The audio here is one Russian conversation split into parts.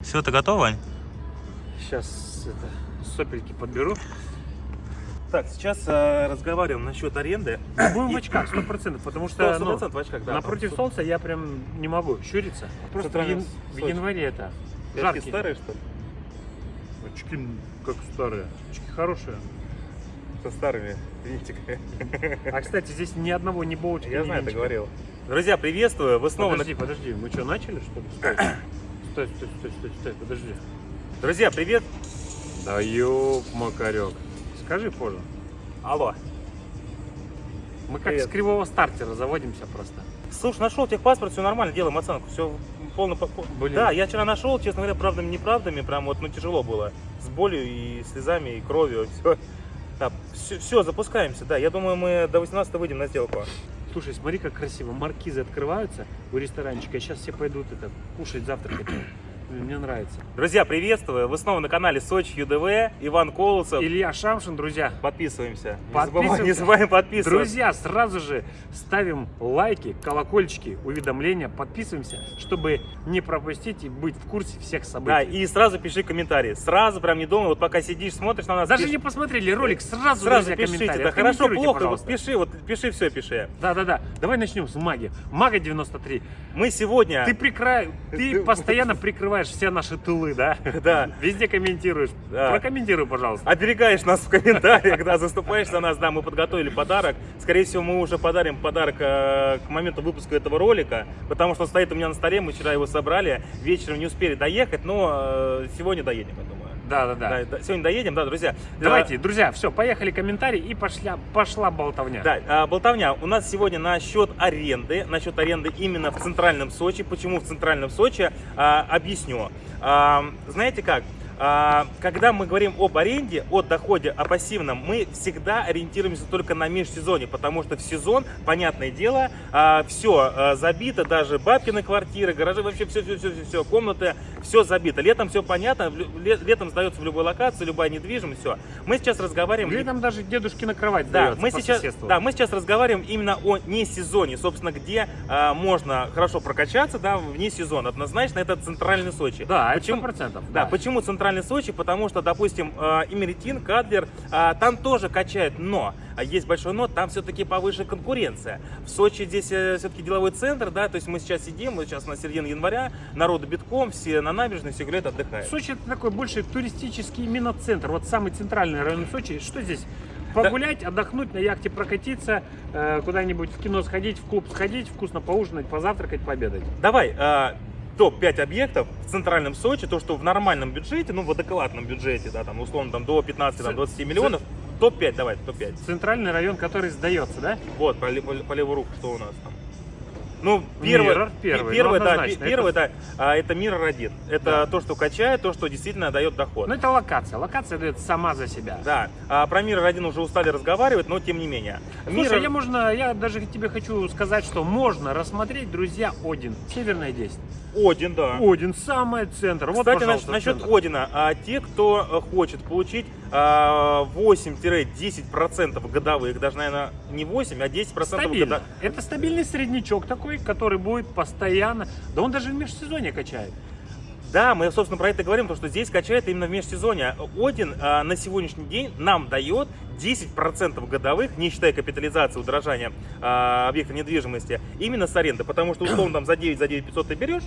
Все, ты готов, Вань? Сейчас это, сопельки подберу. Так, сейчас э, разговариваем насчет аренды. Будем в очках, сто процентов, потому что Сто ну, процентов в очках, да. напротив солнца я прям не могу щуриться. Просто в, ян- в январе это Очки старые, что ли? Очки как старые, очки хорошие. Со старыми винтиками. А кстати, здесь ни одного ни боучка, Я ни знаю, ты говорил. Друзья, приветствую. Вы снова... Подожди, подожди, мы что, начали что ли? Стой, стой, стой, стой, стой, подожди. Друзья, привет. Да макарек. Скажи позже. Алло. Мы как Привет. с кривого стартера заводимся просто. Слушай, нашел техпаспорт, все нормально, делаем оценку. Все полно... по- по- Блин. Да, я вчера нашел, честно говоря, правдами, неправдами, прям вот, ну, тяжело было. С болью и слезами, и кровью, все. Да, все, все, запускаемся, да. Я думаю, мы до 18 выйдем на сделку. Слушай, смотри, как красиво. Маркизы открываются у ресторанчика. Сейчас все пойдут это кушать, завтракать. Мне нравится. Друзья, приветствую. Вы снова на канале Сочи ЮДВ. Иван Колосов. Илья Шамшин, друзья. Подписываемся. Не Подписываемся. забываем, не забываем подписываться. Друзья, сразу же ставим лайки, колокольчики, уведомления, подписываемся, чтобы не пропустить и быть в курсе всех Да, событий. и сразу пиши комментарии. Сразу, прям не думай, вот пока сидишь, смотришь на нас. Даже пиши- не посмотрели ролик, сразу, сразу друзья, пишите. комментарии. Да хорошо, плохо, вот пиши, вот пиши, все пиши. Да-да-да. Давай начнем с маги. Мага 93. Мы сегодня... Ты, прикра... ты постоянно прикрываешь все наши тылы, да? Да. Везде комментируешь. Да. Прокомментируй, пожалуйста. Оберегаешь нас в комментариях, да, заступаешь за нас, да, мы подготовили подарок. Скорее всего, мы уже подарим подарок э, к моменту выпуска этого ролика, потому что он стоит у меня на столе, мы вчера его собрали, вечером не успели доехать, но э, сегодня доедем, я думаю. Да-да-да. Да, да, сегодня доедем, да, друзья. Давайте, друзья, все, поехали комментарии и пошла, пошла болтовня. Да, а, болтовня. У нас сегодня насчет аренды, насчет аренды именно в центральном Сочи. Почему в центральном Сочи? А, объясню. А, знаете как? А, когда мы говорим об аренде, о доходе, о пассивном, мы всегда ориентируемся только на межсезонье, потому что в сезон, понятное дело, все забито, даже бабкины квартиры, гаражи, вообще все, все, все, все, комнаты, все забито. Летом все понятно, летом сдается в любой локации, любая недвижимость, все. Мы сейчас разговариваем... Летом даже дедушкина кровать Да, мы сейчас, да, мы сейчас разговариваем именно о не сезоне, собственно, где а, можно хорошо прокачаться, да, вне сезона. Однозначно, это центральный Сочи. Да, почему? 100%. Да, почему центральный Сочи? Потому что, допустим, э, Имеретин, Кадлер, а, там тоже качают, но а есть большой но, там все-таки повыше конкуренция. В Сочи здесь все-таки деловой центр, да, то есть мы сейчас сидим, мы сейчас на середине января, народу битком, все на набережной, все гуляют, отдыхают. Сочи это такой больше туристический именно центр. Вот самый центральный район Сочи. Что здесь? Погулять, отдохнуть, на яхте прокатиться, э, куда-нибудь в кино сходить, в клуб сходить, вкусно поужинать, позавтракать, пообедать. Давай, э, топ-5 объектов в центральном Сочи, то, что в нормальном бюджете, ну, в адекватном бюджете, да, там, условно, там, до 15-20 миллионов, топ-5, давай, топ-5. Центральный район, который сдается, да? Вот, по, по по левую руку, что у нас там? Ну, первый, Mirror первый, пе- первый, ну, да, однозначно, пе- первый, да, а, это Mirror 1. Это Да. то, что качает, то, что действительно дает доход. Ну это локация. Локация дает сама за себя. Да, а, про Mirror 1 уже устали разговаривать, но тем не менее. Слушай, Mirror- я можно, я даже тебе хочу сказать, что можно рассмотреть, друзья, Один, Северная 10. Один, да. Один, самый центр. Вот, Кстати, пожалуйста, насчет центр. Одина, а, те, кто э, хочет получить а, 8-10% годовых, даже, наверное, не 8, а 10% Стабильно. годовых. Это стабильный среднячок такой, который будет постоянно. Да он даже в межсезонье качает. Да, мы, собственно, про это говорим, потому что здесь качает именно в межсезонье. Один а, на сегодняшний день нам дает 10% годовых, не считая капитализации, удорожания а, объекта недвижимости, именно с аренды. Потому что, условно, там за 9, за 9 500 ты берешь,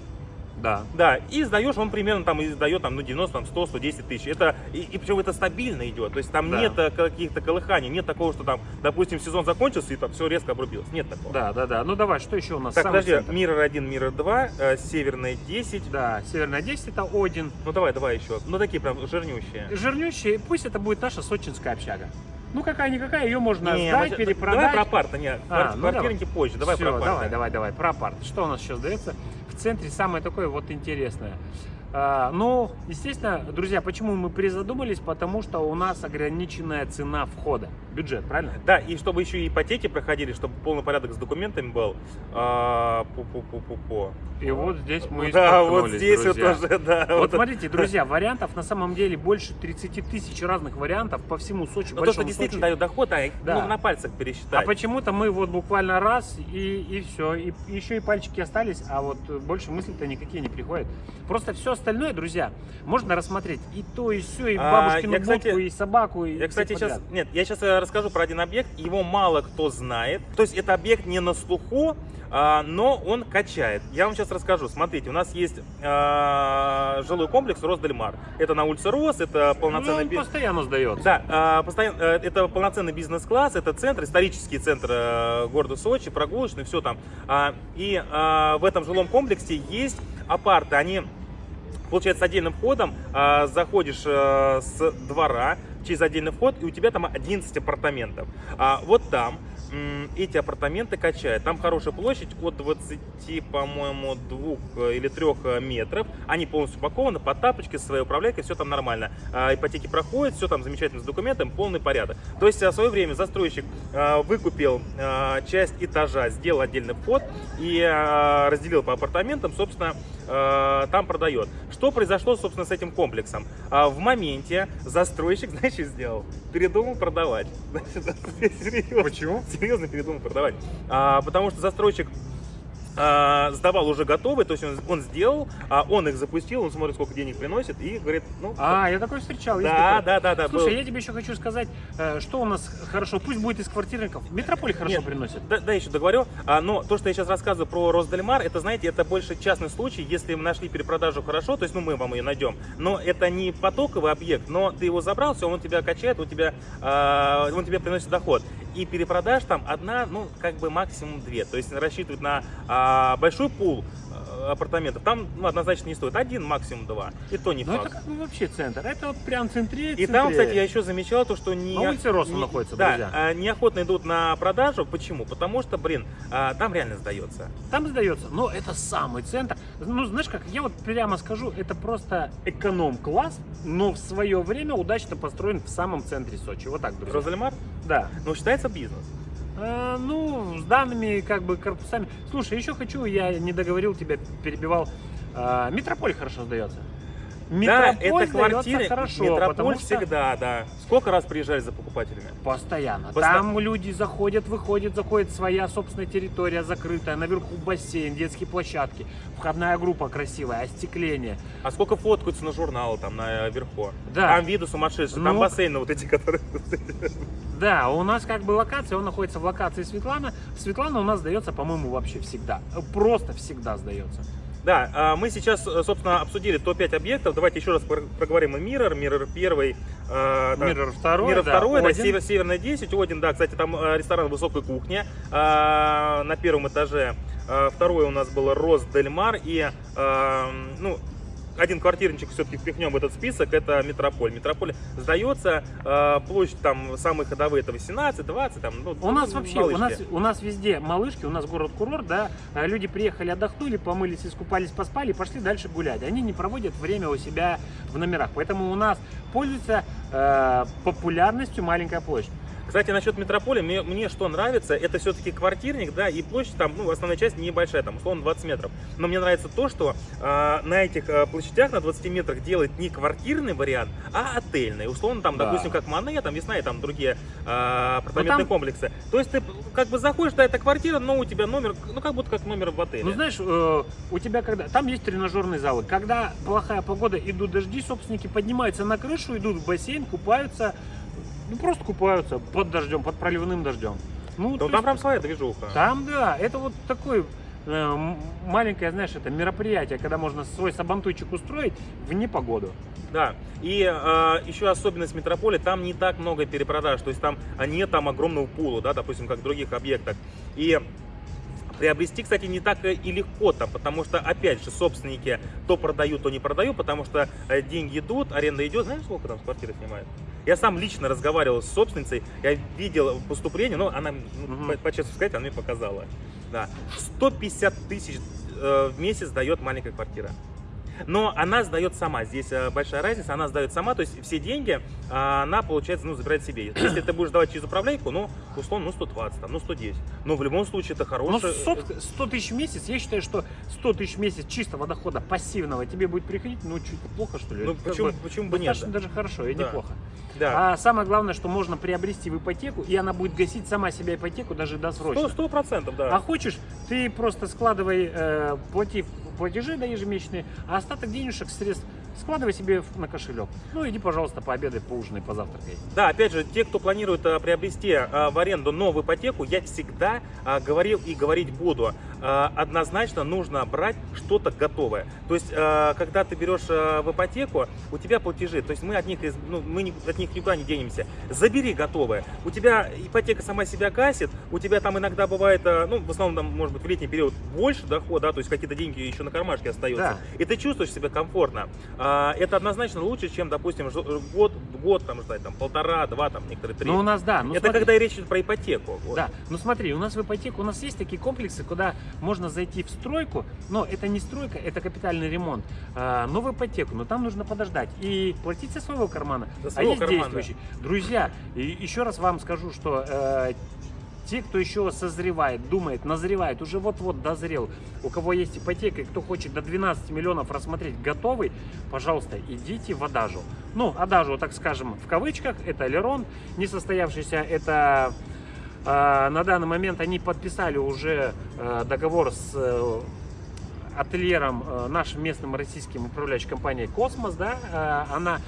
Да. да, и сдаешь, он примерно там и сдает там, ну, 90, там, 100, 110 тысяч. Это, и, и причем это стабильно идет, то есть там Да. нет э, каких-то колыханий, нет такого, что там, допустим, сезон закончился и там все резко обрубилось. Нет такого. Да, да, да. Ну давай, что еще у нас? Так, подожди, центр. Миррор 1, Миррор 2, э, Северная 10. Да, Северная 10 это Один. Ну давай, давай еще. Ну такие прям жирнющие. Жирнющий, пусть это будет наша сочинская общага. Ну какая-никакая, ее можно Не, сдать, мы перепродать. Давай про апарты, нет, А, ну квартирники позже, давай Всё, про апарты. давай, давай, давай, про апарт. Что у нас еще сдается? В центре самое такое вот интересное. А, ну, естественно, друзья, почему мы призадумались? Потому что у нас ограниченная цена входа. Бюджет, правильно? Да, и чтобы еще и ипотеки проходили, чтобы полный порядок с документами был. А, пу-пу-пу-пу-пу. И вот здесь мы Да, вот здесь друзья. вот уже, да. Вот смотрите, друзья, вариантов на самом деле больше 30 тысяч разных вариантов по всему Сочи. Но то, что действительно Сочи. дает доход, а их Да. ну, на пальцах А пересчитать. почему-то мы вот буквально раз и, и все. И еще и пальчики остались, а вот больше мысли-то никакие не приходят. Просто все остальное, друзья, можно рассмотреть и то, и все, и А, бабушкину я, кстати, будку, и собаку, и Я, кстати, сейчас... подряд. Нет, я сейчас расскажу про один объект. Его мало кто знает. То есть это объект не на слуху, а, но он качает. Я вам сейчас расскажу. Смотрите, у нас есть а, жилой комплекс Росдельмар. Это на улице Рос, это Ну, полноценный... он би- постоянно сдается. Да, а, постоянно, э, это полноценный бизнес-класс, это центр, исторический центр э, города Сочи, прогулочный, все там. А, И а, в этом жилом комплексе есть апарты, они Получается, отдельным входом а, заходишь э, с двора через отдельный вход, и у тебя там 11 апартаментов. А, вот там эти апартаменты качают. Там хорошая площадь от 20, по-моему, 2 или 3 метров. Они полностью упакованы, под тапочки, со своей управляйкой, все там нормально. А, ипотеки проходят, все там замечательно с документами, полный порядок. То есть а, в свое время застройщик выкупил часть этажа, сделал отдельный вход и разделил по апартаментам, собственно, там продает. Что произошло, собственно, с этим комплексом? А, В моменте застройщик, знаешь, что сделал? Передумал продавать. Серьезно Почему? серьезно передумал продавать. А, потому что застройщик а, сдавал уже готовые, то есть он, он сделал, а, он их запустил, он смотрит, сколько денег приносит и говорит, ну, А, я такой встречал. да, да, да, да. Слушай, был. я тебе еще хочу сказать, э, что у нас хорошо, пусть будет из квартирников. Метрополь хорошо Нет, приносит. Да, да, еще договорю. А, но то, что я сейчас рассказываю про Росдельмар, это, знаете, это больше частный случай, если мы нашли перепродажу хорошо, то есть, ну, мы вам ее найдем. Но это не потоковый объект, но ты его забрал, все, он тебя качает, он тебя, а, он тебе приносит доход. И перепродаж там одна, ну, как бы максимум две. То есть рассчитывать на а, большой пул а, апартаментов, там ну, однозначно не стоит. Один, максимум два. И то не Ну факт. это как бы вообще центр. Это вот прям в центре. И там, кстати, я еще замечал то, что не... На улице Роста не- находится, да, друзья. а, неохотно идут на продажу. Почему? Потому что, блин, а, там реально сдается. Там сдается, но это самый центр. Ну, знаешь как, я вот прямо скажу, это просто эконом-класс, но в свое время удачно построен в самом центре Сочи. Вот так, друзья. Розалимар? Да. Ну, считается бизнес. А, ну, с данными как бы корпусами. Слушай, еще хочу, я не договорил, тебя перебивал. А, Метрополь хорошо сдается. Да, это квартиры. хорошо, Метрополь потому что всегда, да. Сколько раз приезжали за покупателями? постоянно. Посто- Там люди заходят, выходят, заходит своя собственная территория закрытая, наверху бассейн, детские площадки, входная группа красивая, остекление. А сколько фоткаются на журналы там наверху? Да. Там виды сумасшедшие, там Ну. бассейны вот эти, которые... Да, у нас как бы локация, он находится в локации Светлана. Светлана у нас сдается, по-моему, вообще всегда. Просто всегда сдается. Да, а, мы сейчас, э, собственно, обсудили топ-5 объектов. Давайте еще раз про- проговорим и Mirror, Mirror первый. а, да. Миррор второй, Мира да, второй, да, Один. север, Северная 10, Один, да, кстати, там э, ресторан высокой кухни э, на первом этаже. Второй у нас был Рос Дельмар и, ну, один квартирничек все-таки впихнем в этот список, это Метрополь. Метрополь сдается, э, площадь там самые ходовые это 18, 20, там, ну, У нас вообще, у нас, у нас везде малышки, у нас город-курорт, да, а люди приехали, отдохнули, помылись, искупались, поспали, пошли дальше гулять. Они не проводят время у себя в номерах, поэтому у нас пользуется э, популярностью маленькая площадь. Кстати, насчет метрополя, мне, мне что нравится, это все-таки квартирник, да, и площадь там, ну, основная часть небольшая, там, условно, 20 метров. Но мне нравится то, что э, на этих э, площадях на 20 метрах делать не квартирный вариант, а отельный. Условно, там, Да. допустим, как Мане, там, Весна и там другие э, апартаментные там- комплексы. То есть ты как бы заходишь, да, это квартира, но у тебя номер, ну, как будто как номер в отеле. Ну, знаешь, э, у тебя когда... Там есть тренажерные залы. Когда плохая погода, идут дожди, собственники поднимаются на крышу, идут в бассейн, купаются. Ну, просто купаются под дождем, под проливным дождем. Ну, Ну, то там есть прям своя движуха. Там, да, это вот такой э, маленькое, знаешь, это мероприятие, когда можно свой сабантуйчик устроить в непогоду. Да, и э, еще особенность метрополя, там не так много перепродаж, то есть там а, нет там огромного пула, да, допустим, как в других объектах. И приобрести, кстати, не так и легко там, потому что, опять же, собственники то продают, то не продают, потому что э, деньги идут, аренда идет. Знаешь, сколько там с квартиры снимают? Я сам лично разговаривал с собственницей, я видел поступление, но она, ну, Мгм. по, по честно сказать, она мне показала. Да. 150 тысяч э, в месяц дает маленькая квартира. Но она сдает сама. Здесь э, большая разница. Она сдает сама, то есть все деньги э, она, получается, ну, забирает себе. Если ты будешь давать через управляйку, ну, условно, ну, 120, там, ну, 110. Но в любом случае это Ну, хорошее. 100, 100 тысяч в месяц, я считаю, что 100 тысяч в месяц чистого дохода пассивного тебе будет приходить, ну, чуть плохо, что ли? Ну, почему, бы почему бы нет? Даже хорошо и Да. неплохо. Да. А самое главное, что можно приобрести в ипотеку, и она будет гасить сама себя ипотеку даже досрочно. Сто процентов, да. А хочешь, ты просто складывай, э, плати платежи да, ежемесячные, а остаток денежек средств складывай себе на кошелек. Ну, иди, пожалуйста, пообедай, поужинай, позавтракай. Да, опять же, те, кто планирует а, приобрести а, в аренду новую ипотеку, я всегда а, говорил и говорить буду. А, однозначно нужно брать что-то готовое. То есть, а, когда ты берешь а, в ипотеку, у тебя платежи, то есть мы от них, ну, мы от них никуда не денемся. Забери готовое. У тебя ипотека сама себя гасит, у тебя там иногда бывает, ну, в основном, там, может быть, в летний период больше дохода, да, то есть какие-то деньги еще на кармашке остаются. Да. И ты чувствуешь себя комфортно. Это однозначно лучше, чем, допустим, год, год там ждать, там, полтора, два, там, некоторые три. Ну, у нас, да. Ну, это смотри. когда речь идет про ипотеку. вот. Да, ну смотри, у нас в ипотеку, у нас есть такие комплексы, куда можно зайти в стройку, но это не стройка, это капитальный ремонт, а, но в ипотеку, но там нужно подождать и платить со своего кармана, За а своего есть кармана. действующий. Друзья, и еще раз вам скажу, что э, те, кто еще созревает, думает, назревает, уже вот-вот дозрел, у кого есть ипотека и кто хочет до 12 миллионов рассмотреть готовый, пожалуйста, идите в Адажу. Ну, Адажу, так скажем, в кавычках, это Лерон, несостоявшийся, это на данный момент они подписали уже э, договор с э, ательером, э, нашим местным российским управляющей компанией «Космос», да, она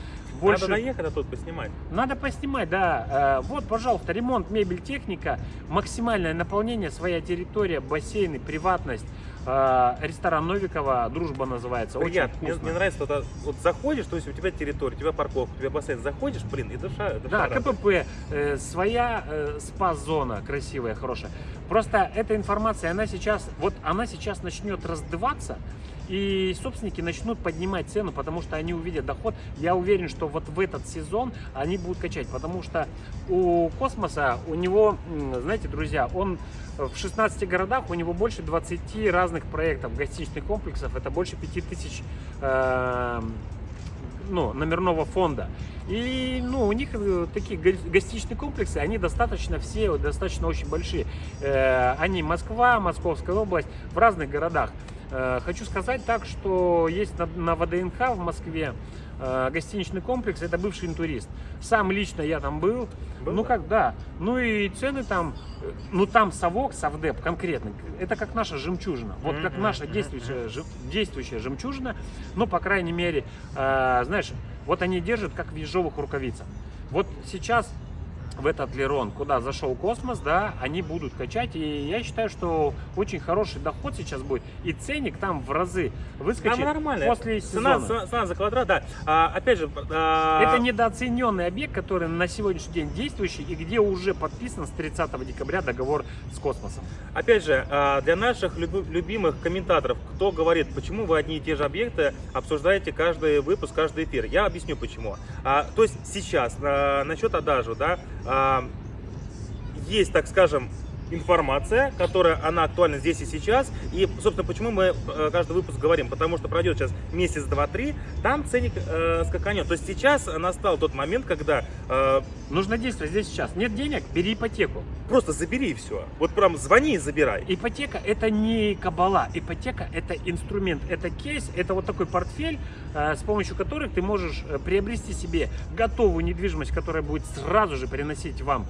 больше... Надо доехать, а тут поснимать. Надо поснимать, да. Вот, пожалуйста, ремонт, мебель, техника, максимальное наполнение, своя территория, бассейны, приватность. Э, Ресторан Новикова, дружба называется, очень Приятно. Мне, вкусно. мне нравится, вот, а, вот заходишь, то есть у тебя территория, у тебя парковка, у тебя бассейн, заходишь, блин, и душа, душа Да, радует. КПП, э, своя э, спа-зона красивая, хорошая. Просто эта информация, она сейчас, вот она сейчас начнет раздуваться, и собственники начнут поднимать цену, потому что они увидят доход. Я уверен, что вот в этот сезон они будут качать, потому что у космоса, у него, знаете, друзья, он в 16 городах, у него больше 20 разных проектов, гостиничных комплексов, это больше 5000 э, ну, номерного фонда. И ну, у них э, такие го- гостиничные комплексы, они достаточно все, достаточно очень большие. Э, Они Москва, Московская область, в разных городах. Э, Хочу сказать так, что есть на, на ВДНХ в Москве э, гостиничный комплекс, это бывший интурист. Сам лично я там был. Был, ну как, да. Ну и цены там, э, ну там совок, совдеп конкретно, это как наша жемчужина. Вот как наша действующая, действующая жемчужина, ну, по крайней мере, знаешь, вот они держат как в ежовых рукавицах. Вот сейчас в этот Лерон, куда зашел космос, да, они будут качать, и я считаю, что очень хороший доход сейчас будет, и ценник там в разы выскочит Там нормально. после цена, сезона. цена, цена за квадрат, да. А, опять же, а, Это недооцененный объект, который на сегодняшний день действующий и где уже подписан с 30 декабря договор с космосом. Опять же, а, для наших люб- любимых комментаторов, кто говорит, почему вы одни и те же объекты обсуждаете каждый выпуск, каждый эфир, я объясню почему. А, То есть сейчас а, насчет адажу, да, есть, так скажем, информация, которая, она актуальна здесь и сейчас. И, собственно, почему мы э, каждый выпуск говорим? Потому что пройдет сейчас месяц, два, три, там ценник э, скаканет. То есть сейчас настал тот момент, когда э, Нужно действовать здесь сейчас. Нет денег, бери ипотеку. просто забери и все. Вот прям звони и забирай. Ипотека это не кабала, ипотека это инструмент, это кейс, это вот такой портфель, э, с помощью которых ты можешь э, приобрести себе готовую недвижимость, которая будет сразу же приносить вам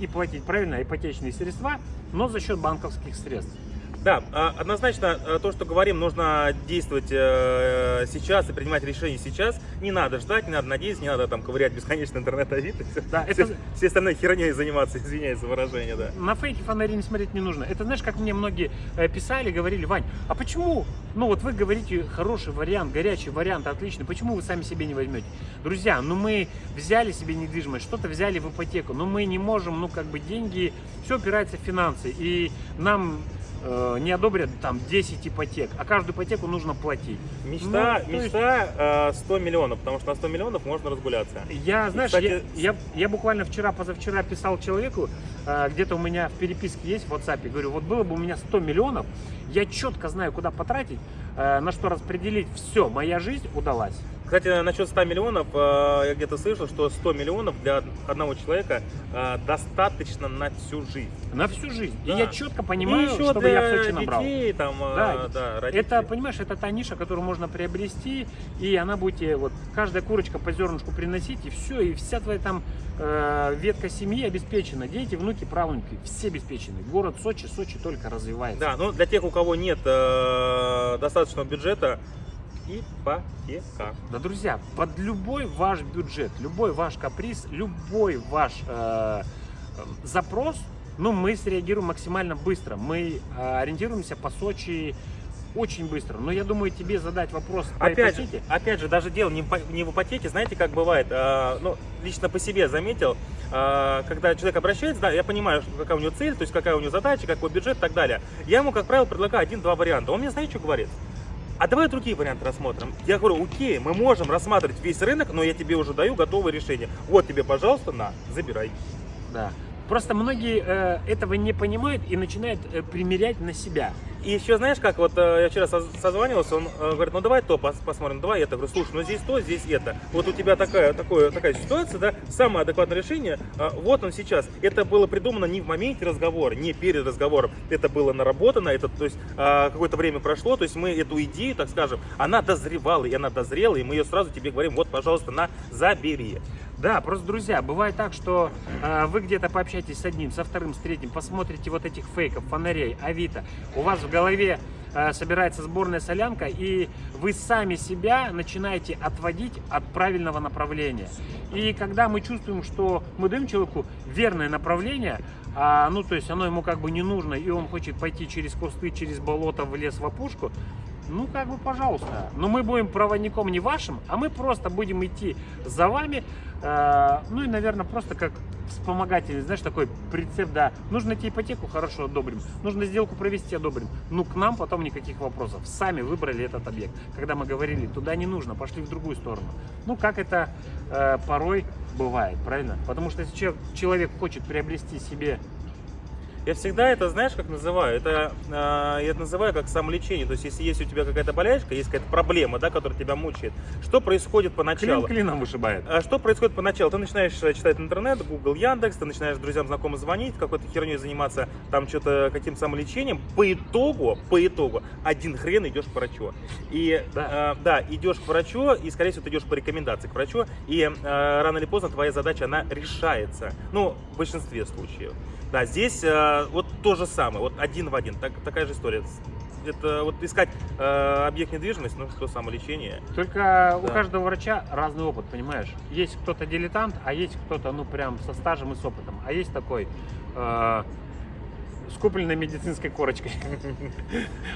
и платить правильно ипотечные средства, но за счет банковских средств. Да, а, однозначно э, то, что говорим, нужно действовать э, сейчас и принимать решения сейчас. Не надо ждать, не надо надеяться, не надо там ковырять бесконечно интернет-авито. и всё. Да, все, это- все остальные херней заниматься, извиняюсь за выражение, да. На фейки фонари не смотреть не нужно. Это знаешь, как мне многие э, писали, говорили, Вань, а почему, ну вот вы говорите, хороший вариант, горячий вариант, отличный, почему вы сами себе не возьмете? Друзья, ну мы взяли себе недвижимость, что-то взяли в ипотеку, но мы не можем, ну как бы деньги, все опирается в финансы, и нам э, не одобрят там 10 ипотек, а каждую ипотеку нужно платить. Мечта, Ну, то есть- мечта э, 100 миллионов, потому что на 100 миллионов можно разгуляться. Я, знаешь, кстати, я, я, я буквально вчера, позавчера писал человеку, э, где-то у меня в переписке есть в WhatsApp, говорю, вот было бы у меня 100 миллионов, я четко знаю, куда потратить, э, на что распределить, все, моя жизнь удалась. Кстати, насчет 100 миллионов, э, я где-то слышал, что 100 миллионов для одного человека э, достаточно на всю жизнь. На всю жизнь. Да. И я четко понимаю, И еще чтобы для я в Сочи набрал. детей, там, э, Да, да, родителей. Это, понимаешь, это та ниша, которую можно приобрести, и она будет тебе, вот, каждая курочка по зернышку приносить, и все, и вся твоя там э, ветка семьи обеспечена. Дети, внуки, правнуки, все обеспечены. Город Сочи, Сочи только развивается. Да, ну для тех, у кого нет э, достаточного бюджета, ипотека. Да, друзья, под любой ваш бюджет, любой ваш каприз, любой ваш э, э, запрос, ну, мы среагируем максимально быстро. Мы э, ориентируемся по Сочи очень быстро. Но я думаю, тебе задать вопрос по Опять же, опять же, даже дело не не в ипотеке, знаете, как бывает, э, ну, лично по себе заметил, э, когда человек обращается, да, я понимаю, какая у него цель, то есть какая у него задача, какой бюджет и так далее. Я ему, как правило, предлагаю один-два варианта. Он мне, знаете, что говорит? А давай другие варианты рассмотрим. Я говорю, окей, мы можем рассматривать весь рынок, но я тебе уже даю готовое решение. Вот тебе, пожалуйста, на, забирай. Да. Просто многие э, этого не понимают и начинают э, примерять на себя. И еще, знаешь, как вот э, я вчера соз- созванивался, он э, говорит, ну давай то пос- посмотрим, давай это. Говорю, слушай, ну здесь то, здесь это. Вот у тебя такая, такое, такая ситуация, да, самое адекватное решение, э, вот он сейчас. Это было придумано не в моменте разговора, не перед разговором. Это было наработано, это, то есть э, какое-то время прошло, то есть мы эту идею, так скажем, она дозревала, и она дозрела, и мы ее сразу тебе говорим, вот, пожалуйста, на, забери. Да, просто, друзья, бывает так, что э, вы где-то пообщаетесь с одним, со вторым, с третьим, посмотрите вот этих фейков, фонарей, авито, у вас в голове э, собирается сборная солянка, и вы сами себя начинаете отводить от правильного направления. И когда мы чувствуем, что мы даем человеку верное направление, а, ну, то есть оно ему как бы не нужно, и он хочет пойти через кусты, через болото, в лес, в опушку, ну, как бы, пожалуйста. Но мы будем проводником не вашим, а мы просто будем идти за вами. э, ну и, наверное, просто как вспомогательный, знаешь, такой прицеп, да. Нужно найти ипотеку, хорошо, одобрим. Нужно сделку провести, одобрим. Ну, к нам потом никаких вопросов. Сами выбрали этот объект. Когда мы говорили, туда не нужно, пошли в другую сторону. Ну, как это э, порой бывает, правильно? Потому что если че- человек хочет приобрести себе Я всегда это, знаешь, как называю? Это э, я это называю как самолечение. То есть, если есть у тебя какая-то болячка, есть какая-то проблема, да, которая тебя мучает, что происходит клин поначалу? клином вышибает. А Что происходит поначалу? Ты начинаешь э, читать интернет, Google, Яндекс, ты начинаешь друзьям, знакомым звонить, какой-то херней заниматься, там что-то каким-то самолечением. По итогу, по итогу, один хрен идешь к врачу. И Да. э, да, идешь к врачу, и, скорее всего, ты идешь по рекомендации к врачу, и э, рано или поздно твоя задача, она решается. Ну, в большинстве случаев. Да, здесь э, вот то же самое, вот один в один, так- такая же история. Это вот искать э, объект недвижимости, ну, что самолечение. Только у Да. каждого врача разный опыт, понимаешь? Есть кто-то дилетант, а есть кто-то, ну, прям со стажем и с опытом. А есть такой э, с купленной медицинской корочкой.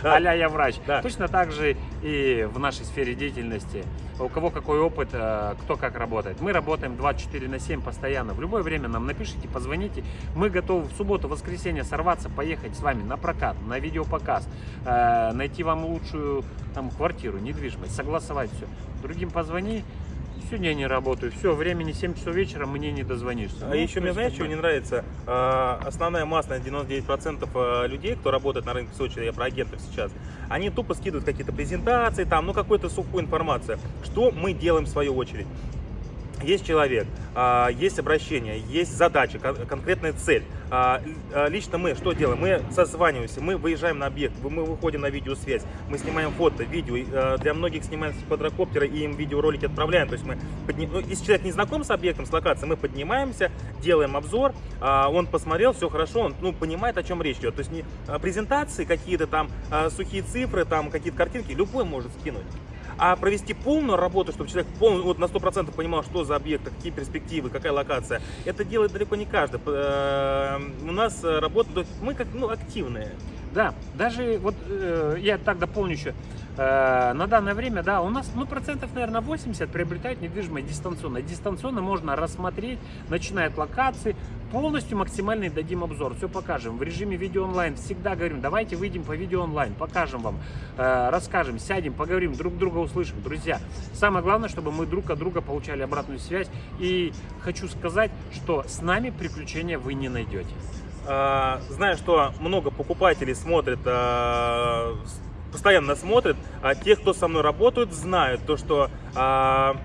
Да. а я врач. Да. Точно так же и в нашей сфере деятельности. У кого какой опыт, э, кто как работает. Мы работаем 24 на 7 постоянно. В любое время нам напишите, позвоните. Мы готовы в субботу, воскресенье сорваться, поехать с вами на прокат, на видеопоказ, э, найти вам лучшую там, квартиру, недвижимость, согласовать все. Другим позвони. Сегодня я не работаю. Все, времени 7 часов вечера, мне не дозвонишься. А Ну, еще мне, знаешь, что не нравится? А, Основная масса, 99% э, людей, кто работает на рынке Сочи, я про агентов сейчас, они тупо скидывают какие-то презентации, там, ну, какую-то сухую информацию. Что мы делаем в свою очередь? Есть человек, а, есть обращение, есть задача, кон- конкретная цель. А, а, Лично мы что делаем? Мы созваниваемся, мы выезжаем на объект, мы выходим на видеосвязь, мы снимаем фото, видео. Для многих снимаем с квадрокоптера и им видеоролики отправляем. То есть мы, подни- ну, если человек не знаком с объектом, с локацией, мы поднимаемся, делаем обзор, он посмотрел, все хорошо, он ну, понимает, о чем речь идет. То есть не презентации какие-то там, сухие цифры, там какие-то картинки, любой может скинуть. А провести полную работу, чтобы человек полный, вот на 100% понимал, что за объект, какие перспективы, какая локация, это делает далеко не каждый. Э, У нас э, работа, мы как ну, активные. Да, даже вот э, я так дополню еще. Э, на данное время, да, у нас, ну, процентов, наверное, 80 приобретают недвижимость дистанционно. Дистанционно можно рассмотреть, начиная от локации, полностью максимальный дадим обзор, все покажем. В режиме видео онлайн всегда говорим, давайте выйдем по видео онлайн, покажем вам, э, расскажем, сядем, поговорим, друг друга услышим. Друзья, самое главное, чтобы мы друг от друга получали обратную связь. И хочу сказать, что с нами приключения вы не найдете. Э, Знаю, что много покупателей смотрят постоянно смотрят, а те, кто со мной работают, знают то, что а,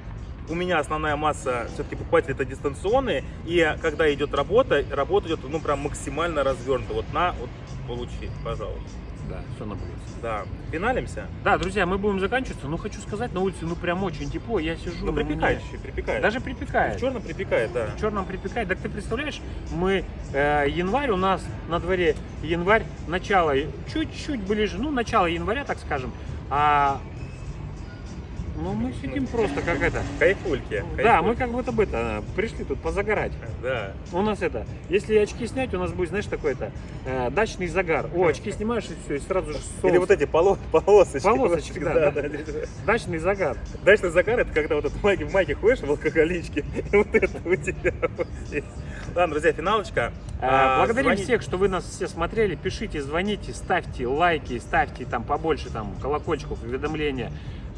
у меня основная масса все-таки покупателей это дистанционные, и когда идет работа, работа идет ну прям максимально развернута. Вот на, вот получи, пожалуйста. Да, все на плюс. Да, финалимся. Да, друзья, мы будем заканчиваться. Ну, хочу сказать, на улице, ну, прям очень тепло. Я сижу. Ну, мне припекает еще, припекает. Даже в припекает. черном припекает, да. В черном припекает. Так ты представляешь, мы э, январь у нас на дворе январь, начало, чуть-чуть ближе, ну, начало января, так скажем. А ну, мы сидим просто как это. Кайфульки. Да, мы как будто бы это, пришли тут позагорать. Да. У нас это, если очки снять, у нас будет, знаешь, такой-то э, дачный загар. О, очки снимаешь и все, и сразу же Или солнце. вот эти поло- полосочки. Полосочки, да, да. да. Дачный загар. Дачный загар это когда вот этот в майке, в майке ходишь в алкоголичке, и вот это у тебя вот здесь. Ладно, друзья, финалочка. Э, А, Благодарим звони- всех, что вы нас все смотрели. Пишите, звоните, ставьте лайки, ставьте там побольше там колокольчиков, уведомления.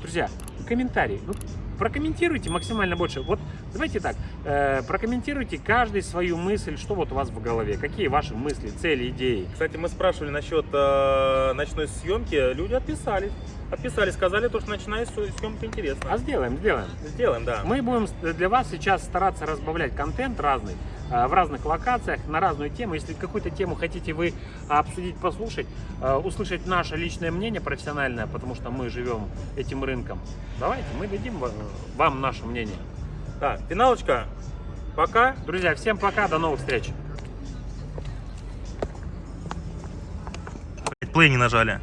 Друзья, комментарии. Ну, прокомментируйте максимально больше. Вот давайте так, э, прокомментируйте каждый свою мысль, что вот у вас в голове, какие ваши мысли, цели, идеи. Кстати, мы спрашивали насчет э, ночной съемки, люди отписались. Отписали, сказали, то, что ночная сё- съемка интересна. А сделаем, сделаем. Сделаем, да. Мы будем для вас сейчас стараться разбавлять контент разный, э, в разных локациях, на разную тему. Если какую-то тему хотите вы обсудить, послушать, э, услышать наше личное мнение профессиональное, потому что мы живем этим рынком, давайте мы дадим ва- вам наше мнение. Так, финалочка. Пока. Друзья, всем пока, до новых встреч! Плей не нажали.